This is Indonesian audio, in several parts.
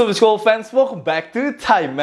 Sobat School fans, welcome back to Time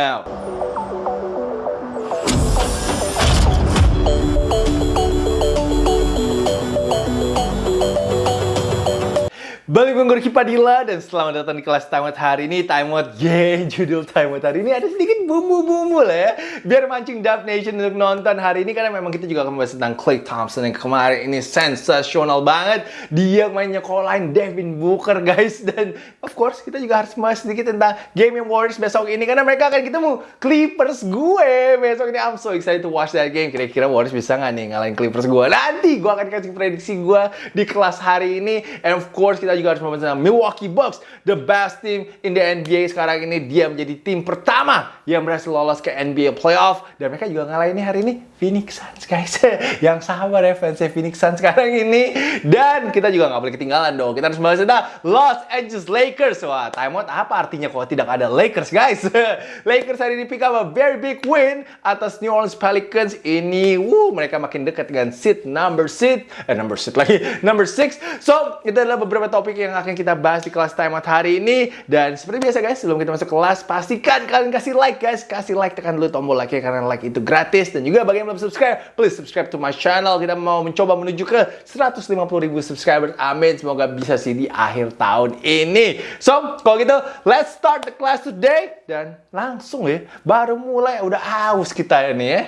Balik gue Gorky Padilla dan selamat datang di kelas Time Out hari ini. Time Out, yeah, judul Time Out hari ini ada sedikit bumbu-bumbu lah ya. Biar mancing Dub Nation untuk nonton hari ini Karena memang kita juga akan membahas tentang Clay Thompson yang kemarin ini sensasional banget. Dia mainnya nyekolahin Devin Booker guys. Dan of course kita juga harus membahas sedikit tentang game yang Warriors besok ini Karena mereka akan ketemu Clippers gue besok ini. I'm so excited to watch that game. Kira-kira Warriors bisa nggak nih ngalahin Clippers gue? Nanti gue akan kasih prediksi gue di kelas hari ini. And of course kita juga harus membahas tentang Milwaukee Bucks, the best team in the NBA sekarang ini. Dia menjadi tim pertama yang berhasil lolos ke NBA Playoff dan mereka juga ngalahin hari ini Phoenix Suns guys. yang sabar ya fansnya Phoenix Suns sekarang ini. Dan kita juga nggak boleh ketinggalan dong. Kita harus membahas tentang Los Angeles Lakers. Wah, timeout apa artinya kalau tidak ada Lakers guys? Lakers hari ini pick up a very big win atas New Orleans Pelicans. Ini, wuh, mereka makin dekat dengan seat number seat, eh number seat lagi, number six. So, itu adalah beberapa topik yang akan kita bahas di kelas time out hari ini. Dan seperti biasa guys, sebelum kita masuk kelas, pastikan kalian kasih like guys. Kasih like, tekan dulu tombol like karena like itu gratis. Dan juga bagi yang belum subscribe, please subscribe to my channel. Kita mau mencoba menuju ke 150 ribu subscribers. Amin, semoga bisa sih di akhir tahun ini. So, kalau gitu, let's start the class today. Dan langsung ya, baru mulai udah haus kita ini ya.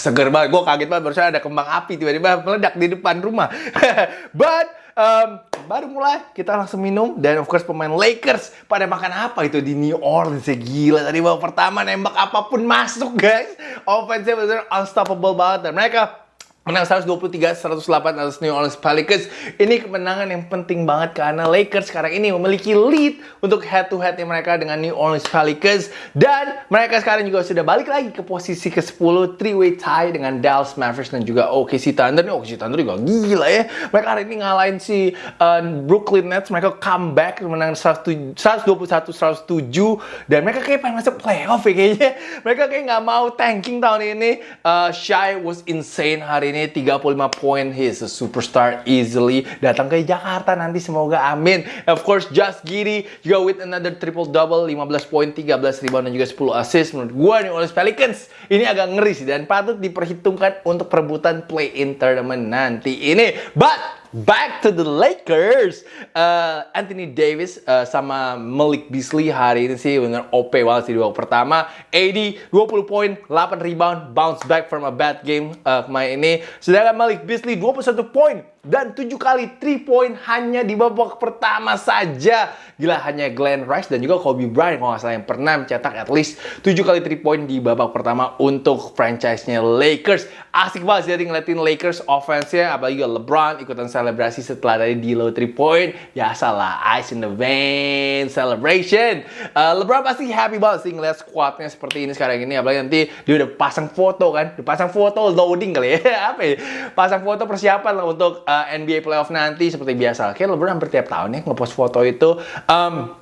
Seger banget. Gue kaget banget barusan ada kembang api tiba-tiba meledak di depan rumah. But um, baru mulai kita langsung minum dan of course pemain Lakers pada makan apa itu di New Orleans ya gila tadi babak pertama nembak apa pun masuk guys. Offense benar unstoppable banget dan mereka Menang 123-108 atas New Orleans Pelicans. Ini kemenangan yang penting banget karena Lakers sekarang ini memiliki lead untuk head-to-headnya mereka dengan New Orleans Pelicans. Dan mereka sekarang juga sudah balik lagi ke posisi ke-10 three-way tie dengan Dallas Mavericks dan juga OKC Thunder. Nih OKC Thunder juga gila ya. Mereka hari ini ngalahin si uh, Brooklyn Nets. Mereka comeback menang 121-107. Dan mereka kayak pengen masuk playoff ya kayaknya. Mereka kayak nggak mau tanking tahun ini. Uh, Shai was insane hari ini 35 poin. He's a superstar easily. Datang ke Jakarta nanti semoga amin. Of course, Just Giddy juga with another triple double, 15 poin, 13 rebound dan juga 10 assist. Menurut gue nih oleh Pelicans ini agak ngeri sih dan patut diperhitungkan untuk perebutan play-in tournament nanti ini. But Back to the Lakers. Uh, Anthony Davis uh, sama Malik Beasley hari ini sih bener OP banget sih di babak pertama. AD 20 poin, 8 rebound, bounce back from a bad game uh, kemarin ini. Sedangkan Malik Beasley 21 poin, dan 7 kali 3 point hanya di babak pertama saja. Gila hanya Glenn Rice dan juga Kobe Bryant kalau nggak salah yang pernah mencetak at least 7 kali 3 point di babak pertama untuk franchise-nya Lakers. Asik banget sih ngeliatin Lakers offense-nya apalagi LeBron ikutan selebrasi setelah tadi di low 3 point. Ya salah ice in the vein celebration. Uh, LeBron pasti happy banget sih ngeliat squadnya seperti ini sekarang ini apalagi nanti dia udah pasang foto kan, udah pasang foto loading kali ya. Apa ya? Pasang foto persiapan lah untuk uh, eh, NBA playoff nanti seperti biasa. Kayak LeBron hampir tiap tahun ya ngepost foto itu. Um,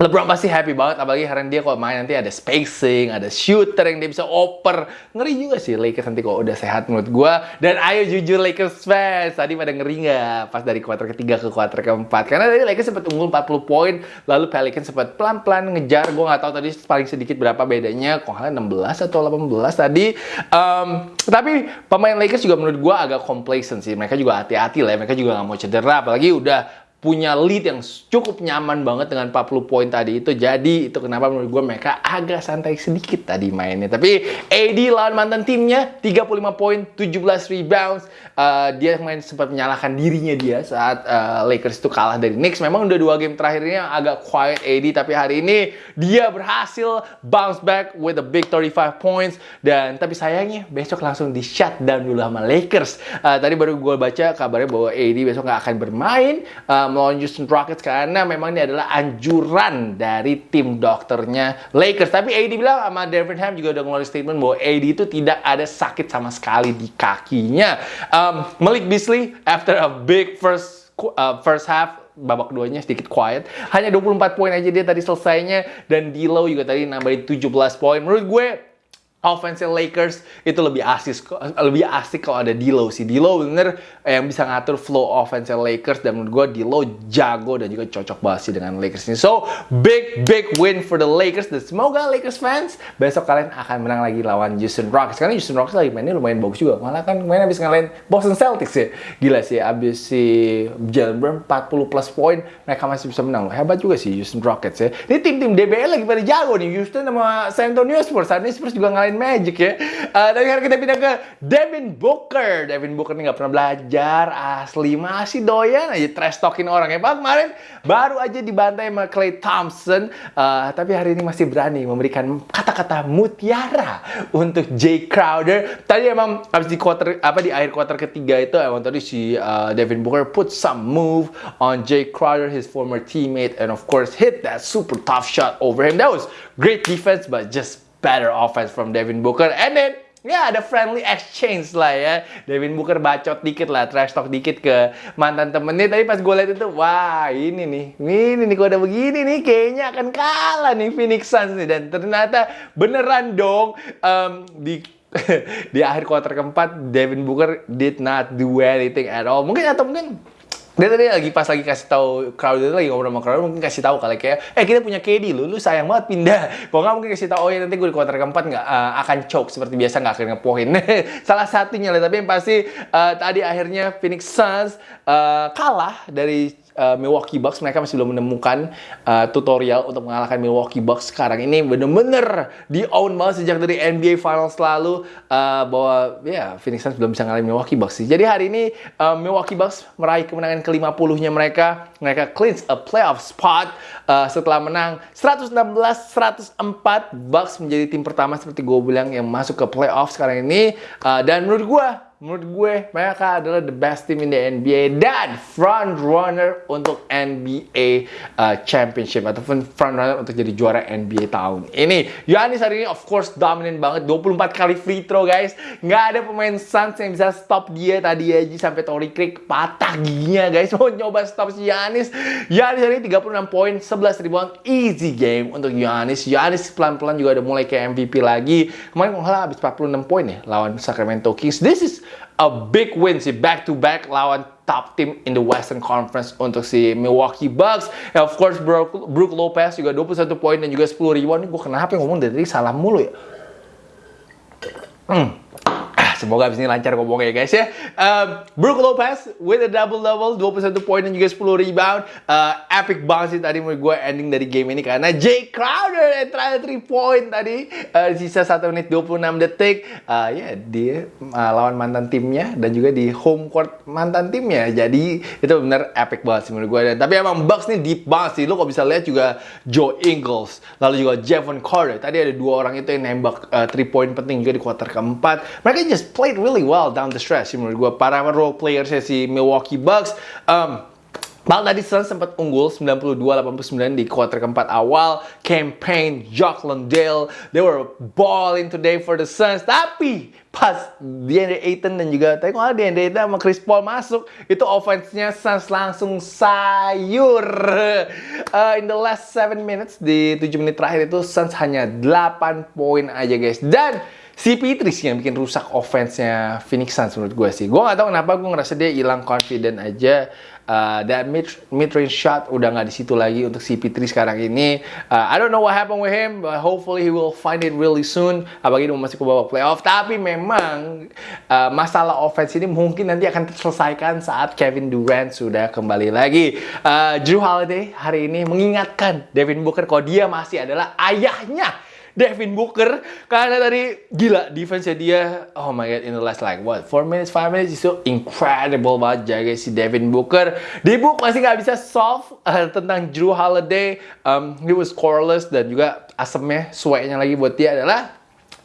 LeBron pasti happy banget, apalagi hari dia kalau main nanti ada spacing, ada shooter yang dia bisa oper. Ngeri juga sih Lakers nanti kalau udah sehat menurut gue. Dan ayo jujur Lakers fans, tadi pada ngeri nggak pas dari kuarter ketiga ke kuarter keempat? Karena tadi Lakers sempat unggul 40 poin, lalu Pelicans sempat pelan-pelan ngejar. Gue nggak tahu tadi paling sedikit berapa bedanya, kok 16 atau 18 tadi. Um, tapi pemain Lakers juga menurut gue agak complacent sih. Mereka juga hati-hati lah, ya. mereka juga nggak mau cedera, apalagi udah punya lead yang cukup nyaman banget dengan 40 poin tadi itu. Jadi itu kenapa menurut gue mereka agak santai sedikit tadi mainnya. Tapi AD lawan mantan timnya 35 poin, 17 rebounds. Uh, dia main sempat menyalahkan dirinya dia saat uh, Lakers itu kalah dari Knicks. Memang udah dua game terakhirnya agak quiet AD tapi hari ini dia berhasil bounce back with a big 35 points dan tapi sayangnya besok langsung di shutdown dulu sama Lakers. Uh, tadi baru gue baca kabarnya bahwa AD besok nggak akan bermain. Uh, melawan Houston Rockets karena memang ini adalah anjuran dari tim dokternya Lakers. Tapi AD bilang sama Devin Ham juga udah ngeluarin statement bahwa AD itu tidak ada sakit sama sekali di kakinya. Um, Malik Beasley after a big first uh, first half babak keduanya sedikit quiet. Hanya 24 poin aja dia tadi selesainya dan D'Lo juga tadi nambahin 17 poin. Menurut gue offense Lakers itu lebih asik lebih asik kalau ada D'Lo sih. D'Lo bener yang bisa ngatur flow offense Lakers dan menurut gue D'Lo jago dan juga cocok banget sih dengan Lakers ini. So big big win for the Lakers dan semoga Lakers fans besok kalian akan menang lagi lawan Houston Rockets. Karena Houston Rockets lagi mainnya lumayan bagus juga. Malah kan main habis ngalahin Boston Celtics ya. Gila sih abis si Jalen Brown 40 plus poin mereka masih bisa menang. Hebat juga sih Houston Rockets ya. Ini tim-tim DBL lagi pada jago nih. Houston sama San Antonio Spurs. Saat ini Spurs juga ngalahin Magic ya. Uh, tapi sekarang kita pindah ke Devin Booker. Devin Booker ini nggak pernah belajar, asli masih doyan aja trash talking orang ya. Pak kemarin baru aja dibantai sama Clay Thompson, uh, tapi hari ini masih berani memberikan kata-kata mutiara untuk Jay Crowder. Tadi emang habis di quarter apa di akhir quarter ketiga itu emang tadi si uh, Devin Booker put some move on Jay Crowder, his former teammate, and of course hit that super tough shot over him. That was great defense, but just better offense from Devin Booker. And then Ya ada friendly exchange lah ya. Devin Booker bacot dikit lah, trash talk dikit ke mantan temennya. Tapi pas gue liat itu, wah ini nih, ini nih kalau udah begini nih kayaknya akan kalah nih Phoenix Suns nih. Dan ternyata beneran dong um, di di akhir kuarter keempat Devin Booker did not do anything at all. Mungkin atau mungkin dia tadi lagi pas lagi kasih tahu Crowder lagi ngobrol sama Crowder mungkin kasih tahu kali kayak eh kita punya KD lu lu sayang banget pindah. Kalau nggak mungkin kasih tahu oh ya nanti gue di kuarter keempat nggak uh, akan choke seperti biasa nggak akan ngepoin. Salah satunya lah tapi yang pasti uh, tadi akhirnya Phoenix Suns uh, kalah dari uh, Milwaukee Bucks mereka masih belum menemukan uh, tutorial untuk mengalahkan Milwaukee Bucks sekarang ini bener-bener di own banget sejak dari NBA Finals lalu uh, bahwa ya yeah, Phoenix Suns belum bisa ngalahin Milwaukee Bucks sih. Jadi hari ini uh, Milwaukee Bucks meraih kemenangan ke-50-nya mereka. Mereka clinch a playoff spot uh, setelah menang 116-104. Bucks menjadi tim pertama seperti gue bilang yang masuk ke playoff sekarang ini. Uh, dan menurut gue menurut gue mereka adalah the best team in the NBA dan front runner untuk NBA uh, championship ataupun front runner untuk jadi juara NBA tahun ini. Giannis hari ini of course dominant banget 24 kali free throw guys. Nggak ada pemain Suns yang bisa stop dia tadi aja sampai Tory Craig patah giginya guys. Mau nyoba stop si Giannis. Giannis hari ini 36 poin, 11 rebound, easy game untuk Giannis. Giannis pelan-pelan juga udah mulai ke MVP lagi. Kemarin kalau habis 46 poin ya lawan Sacramento Kings. This is a big win sih back to back lawan top team in the Western Conference untuk si Milwaukee Bucks. And of course Brook, Brook Lopez juga 21 poin dan juga 10 rebound. Ini gue kenapa ngomong dari tadi salah mulu ya? Hmm. Semoga abis ini lancar ngomongnya ya guys ya. Um, Brook Lopez with a double double 21 poin dan juga 10 rebound. Uh, epic banget sih tadi menurut gue ending dari game ini karena Jay Crowder yang terakhir 3 point tadi uh, sisa 1 menit 26 detik. Uh, ya yeah, dia uh, lawan mantan timnya dan juga di home court mantan timnya. Jadi itu benar epic banget sih menurut gue. Dan, tapi emang Bucks nih deep banget sih. Lo kok bisa lihat juga Joe Ingles, lalu juga Javon Carter. Tadi ada dua orang itu yang nembak 3 uh, point penting juga di kuarter keempat. Mereka just played really well down the stretch menurut gue. Para role players si Milwaukee Bucks. Um, Mal tadi Suns sempat unggul 92-89 di kuarter keempat awal. Campaign, Jock Landale, they were balling today for the Suns. Tapi pas DeAndre Ayton dan juga tadi kalau DeAndre Ayton sama Chris Paul masuk, itu offense-nya Suns langsung sayur. Uh, in the last 7 minutes, di 7 menit terakhir itu Suns hanya 8 poin aja guys. Dan CP3 sih yang bikin rusak offense-nya Phoenix Suns menurut gue sih. Gue gak tahu kenapa gue ngerasa dia hilang confident aja. Uh, that mid mid range shot udah nggak di situ lagi untuk CP3 sekarang ini. Uh, I don't know what happened with him, but hopefully he will find it really soon. Apalagi dia masuk ke babak playoff. Tapi memang uh, masalah offense ini mungkin nanti akan terselesaikan saat Kevin Durant sudah kembali lagi. Uh, Drew Holiday hari ini mengingatkan Devin Booker kalau dia masih adalah ayahnya Devin Booker. Karena tadi gila defense dia oh my god in the last like what 4 minutes 5 minutes itu incredible banget jaga si Devin Booker. Di book masih nggak bisa solve uh, tentang Drew Holiday. Um, he was scoreless dan juga asemnya suenya lagi buat dia adalah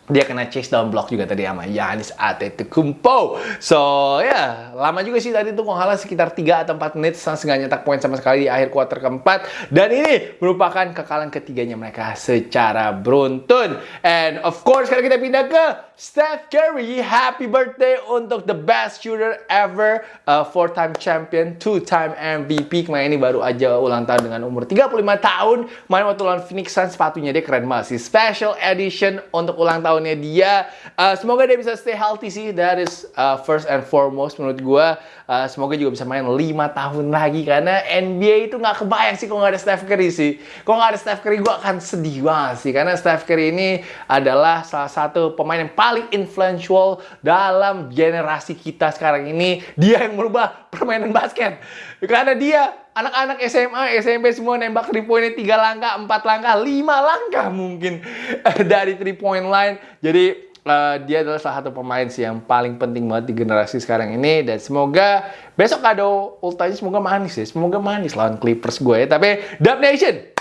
dia kena chase down block juga tadi sama Yanis Antetokounmpo. So, ya, yeah, lama juga sih tadi tuh kalah sekitar 3 atau 4 menit Suns nggak nyetak poin sama sekali di akhir kuarter keempat. Dan ini merupakan kekalahan ketiganya mereka secara beruntun. And of course, sekarang kita pindah ke Steph Curry. Happy birthday untuk the best shooter ever, uh, four-time champion, two-time MVP. Kemarin ini baru aja ulang tahun dengan umur 35 tahun. Main waktu lawan Phoenix Suns, sepatunya dia keren banget sih. Special edition untuk ulang tahun tahunnya dia. Uh, semoga dia bisa stay healthy sih. That is uh, first and foremost menurut gue. Uh, semoga juga bisa main 5 tahun lagi karena NBA itu nggak kebayang sih kalau nggak ada Steph Curry sih. Kalau nggak ada Steph Curry gue akan sedih banget sih karena Steph Curry ini adalah salah satu pemain yang paling influential dalam generasi kita sekarang ini. Dia yang merubah permainan basket. Karena dia anak-anak SMA, SMP semua nembak 3 poinnya 3 langkah, 4 langkah, 5 langkah mungkin dari 3 point line. Jadi uh, dia adalah salah satu pemain sih yang paling penting banget di generasi sekarang ini. Dan semoga besok kado ultanya semoga manis ya. Semoga manis lawan Clippers gue ya. Tapi Dub Nation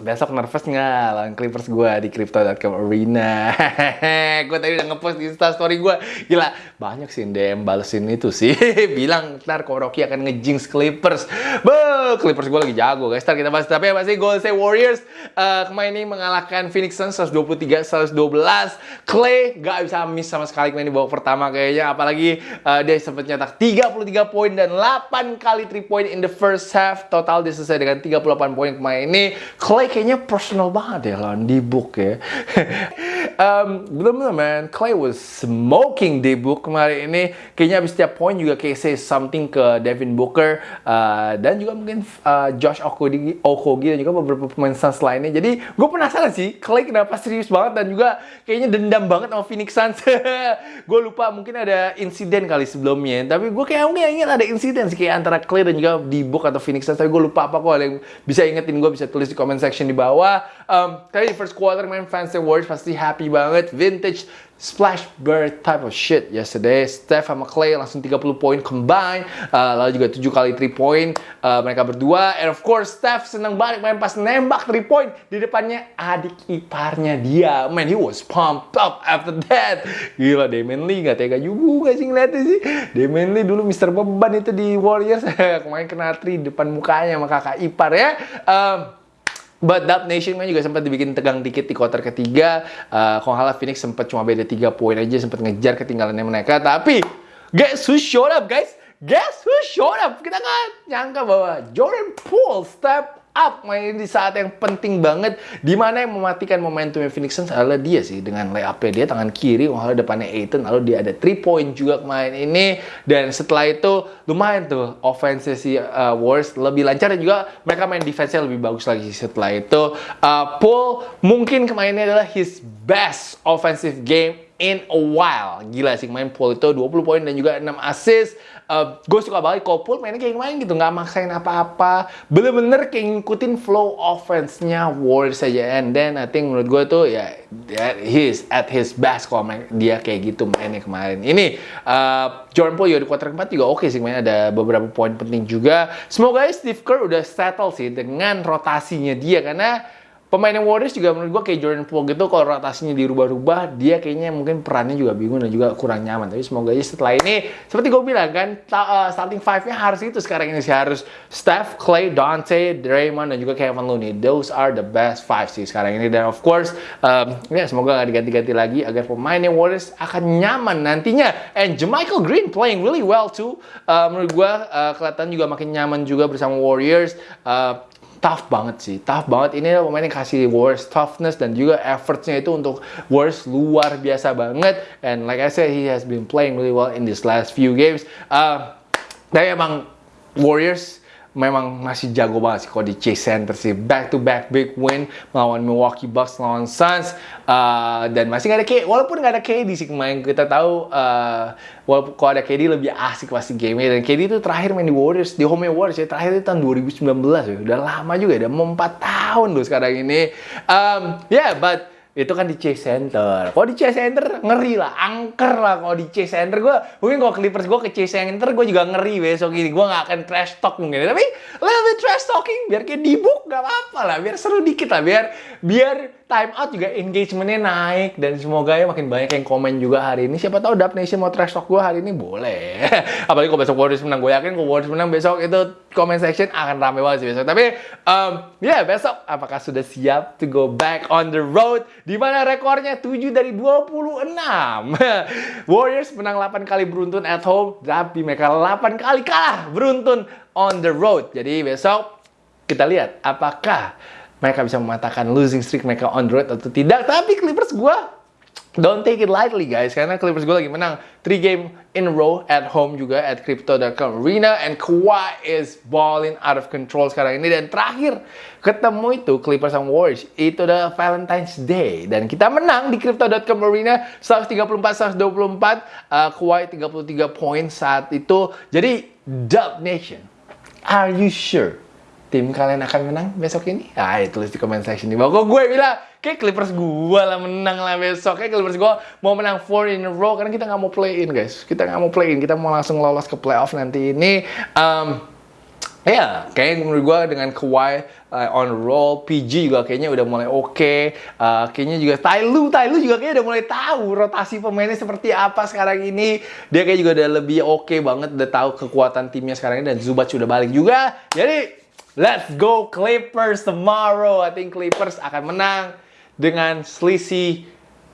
besok nervous nggak? Lawan Clippers gue di Crypto.com Arena. Gue tadi udah ngepost di story gue gila banyak sih DM balesin itu sih. Bilang ntar Koroki akan ngejinx Clippers. Be Clippers gue lagi jago guys. Ntar kita bahas tapi apa sih? Golden State Warriors uh, kemarin ini mengalahkan Phoenix Suns 123 112 Clay gak bisa miss sama sekali kemarin di babak pertama kayaknya. Apalagi uh, dia sempat nyetak 33 poin dan 8 kali 3 point in the first half. Total dia selesai dengan 38 poin kemarin ini. Clay kayaknya personal banget ya lawan di book ya. Um, belum belum man. Clay was smoking di book kemarin ini. Kayaknya habis setiap poin juga kayak say something ke Devin Booker uh, dan juga mungkin uh, Josh Okogi, Okogi dan juga beberapa pemain Suns lainnya. Jadi gue penasaran sih Clay kenapa serius banget dan juga kayaknya dendam banget sama Phoenix Suns. Gue lupa mungkin ada insiden kali sebelumnya. Tapi gue kayak ingat ada insiden sih kayak antara Clay dan juga di book atau Phoenix Suns. Tapi gue lupa apa kok ada yang bisa ingetin gue bisa tulis di comment section di bawah um, di first quarter main fans Warriors pasti happy banget vintage splash bird type of shit yesterday. Steph sama Clay langsung 30 poin combine. Uh, lalu juga 7 kali 3 point uh, mereka berdua. And of course Steph senang banget main pas nembak 3 point di depannya adik iparnya dia. Man, he was pumped up after that. Gila, Damian Lee gak tega juga sih ngeliatnya sih. Damian Lee dulu Mr. Beban itu di Warriors. Kemarin kena 3 depan mukanya sama kakak ipar ya. Um, But Dub Nation juga sempat dibikin tegang dikit di quarter ketiga. Uh, kalau kalah Phoenix sempat cuma beda 3 poin aja, sempat ngejar ketinggalannya mereka. Tapi guess who showed up guys? Guess who showed up? Kita nggak nyangka bahwa Jordan Poole step up main di saat yang penting banget di mana yang mematikan momentumnya Phoenix Suns adalah dia sih dengan layup dia tangan kiri lalu depannya Aiton lalu dia ada 3 point juga kemarin ini dan setelah itu lumayan tuh offense si uh, Warriors lebih lancar dan juga mereka main defense-nya lebih bagus lagi setelah itu uh, Paul mungkin kemarin ini adalah his best offensive game in a while. Gila sih main Paul itu 20 poin dan juga 6 assist. Uh, gue suka banget Paul mainnya kayak main gitu, nggak maksain apa-apa. Bener-bener kayak ngikutin flow offense-nya Warriors saja. And then I think menurut gue tuh ya yeah, he's at his best kalau main, dia kayak gitu mainnya kemarin. Ini uh, Jordan Poole di quarter keempat juga oke okay sih main ada beberapa poin penting juga. Semoga Steve Kerr udah settle sih dengan rotasinya dia karena pemain yang Warriors juga menurut gue kayak Jordan Poole gitu kalau rotasinya dirubah-rubah dia kayaknya mungkin perannya juga bingung dan juga kurang nyaman. Tapi semoga aja setelah ini seperti gue bilang kan uh, starting five-nya harus itu sekarang ini sih. Harus Steph, Clay, Dante, Draymond dan juga Kevin Looney. Those are the best five sih sekarang ini. Dan of course um, ya semoga gak diganti-ganti lagi agar pemain yang Warriors akan nyaman nantinya. And Jermichael Green playing really well too. Uh, menurut gue uh, kelihatan juga makin nyaman juga bersama Warriors. Uh, tough banget sih, tough banget. Ini pemain yang kasih Warriors toughness dan juga effortnya itu untuk Warriors luar biasa banget. And like I said, he has been playing really well in these last few games. Uh, tapi emang Warriors memang masih jago banget sih kalau di Chase Center sih. Back to back big win melawan Milwaukee Bucks, melawan Suns. Uh, dan masih nggak ada KD, walaupun nggak ada KD sih kemarin kita tahu uh, walaupun kalau ada KD lebih asik pasti game dan KD itu terakhir main di Warriors di home Warriors ya. Terakhir itu tahun 2019 ya. Udah lama juga udah mau 4 tahun loh sekarang ini. Um, yeah but itu kan di Chase Center. Kalau di Chase Center ngeri lah, angker lah kalau di Chase Center. Gue mungkin kalau Clippers gue ke Chase Center gue juga ngeri besok ini. Gue nggak akan trash talk mungkin. Tapi lebih trash talking biar kayak di book gak apa-apa lah. Biar seru dikit lah biar biar time out juga engagementnya naik. Dan semoga ya makin banyak yang komen juga hari ini. Siapa tahu Dub Nation mau trash talk gue hari ini? Boleh. Apalagi kalau besok Warriors menang, gue yakin kalau Warriors menang besok itu comment section akan rame banget sih besok. Tapi um, ya yeah, besok apakah sudah siap to go back on the road? Di mana rekornya 7 dari 26. Warriors menang 8 kali beruntun at home, tapi mereka 8 kali kalah beruntun on the road. Jadi besok kita lihat apakah mereka bisa mematahkan losing streak mereka on the road atau tidak. Tapi Clippers gue Don't take it lightly guys, karena Clippers gue lagi menang 3 game in row at home juga at Crypto.com Arena and Kawhi is balling out of control sekarang ini. Dan terakhir ketemu itu Clippers sama Warriors itu udah Valentine's Day. Dan kita menang di Crypto.com Arena 134-124 uh, Kawhi 33 poin saat itu. Jadi Dub Nation are you sure tim kalian akan menang besok ini? Ah, tulis di comment section di bawah. Kok gue bilang, kayak Clippers gue lah menang lah besok. Kayak Clippers gue mau menang 4 in a row karena kita nggak mau play in guys. Kita nggak mau play in, kita mau langsung lolos ke playoff nanti ini. Um, Ya, yeah, kayaknya menurut gue dengan Kawhi uh, on roll, PG juga kayaknya udah mulai oke. Okay. Uh, kayaknya juga Tyloo, Tyloo juga kayaknya udah mulai tahu rotasi pemainnya seperti apa sekarang ini. Dia kayak juga udah lebih oke okay banget, udah tahu kekuatan timnya sekarang ini dan Zubac sudah balik juga. Jadi Let's go Clippers tomorrow. I think Clippers akan menang dengan selisih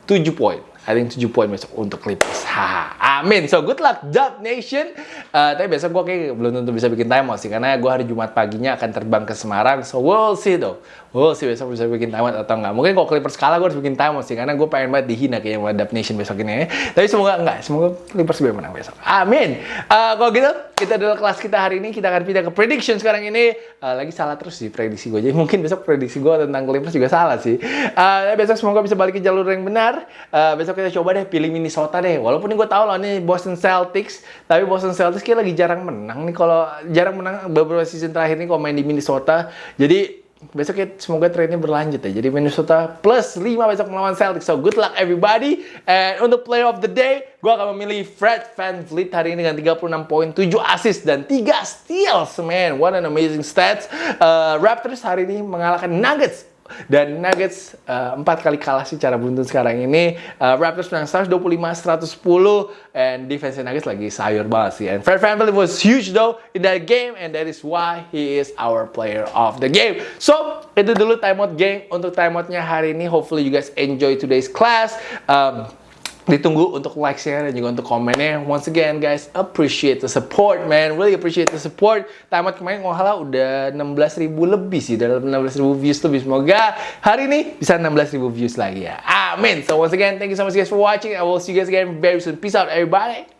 7 poin. I think 7 poin besok untuk Clippers. Ha, amin. So good luck Dub Nation. Uh, tapi besok gue kayak belum tentu bisa bikin time sih karena gue hari Jumat paginya akan terbang ke Semarang. So we'll see though. We'll see besok bisa bikin time atau enggak. Mungkin kalau Clippers kalah gue harus bikin time sih karena gue pengen banget dihina kayak sama Dub Nation besok ini. Tapi semoga enggak. Semoga Clippers bisa menang besok. Amin. Uh, kalau gitu kita adalah kelas kita hari ini. Kita akan pindah ke prediction sekarang ini. Uh, lagi salah terus sih prediksi gue. Jadi mungkin besok prediksi gue tentang Clippers juga salah sih. Uh, besok semoga bisa balik ke jalur yang benar. Uh, besok kita coba deh pilih Minnesota deh. Walaupun ini gue tahu loh ini Boston Celtics. Tapi Boston Celtics kayak lagi jarang menang nih. Kalau jarang menang beberapa season terakhir nih kalau main di Minnesota. Jadi besok ya semoga trennya berlanjut ya. Jadi Minnesota plus 5 besok melawan Celtics. So good luck everybody. And untuk player of the day, gue akan memilih Fred Van Vliet hari ini dengan 36 poin, 7 assist dan 3 steals. Man, what an amazing stats. Uh, Raptors hari ini mengalahkan Nuggets dan Nuggets uh, empat kali kalah secara beruntun sekarang ini. Uh, Raptors menang 125-110 and defense Nuggets lagi sayur banget sih. And Fred VanVleet was huge though in that game and that is why he is our player of the game. So, itu dulu timeout game untuk timeoutnya hari ini. Hopefully you guys enjoy today's class. Um, ditunggu untuk like, share, dan juga untuk komennya. Once again guys, appreciate the support man, really appreciate the support. Tamat kemarin salah udah 16 ribu lebih sih, dalam 16 ribu views lebih. Semoga hari ini bisa 16 ribu views lagi ya. Amin. So once again, thank you so much guys for watching. I will see you guys again very soon. Peace out everybody.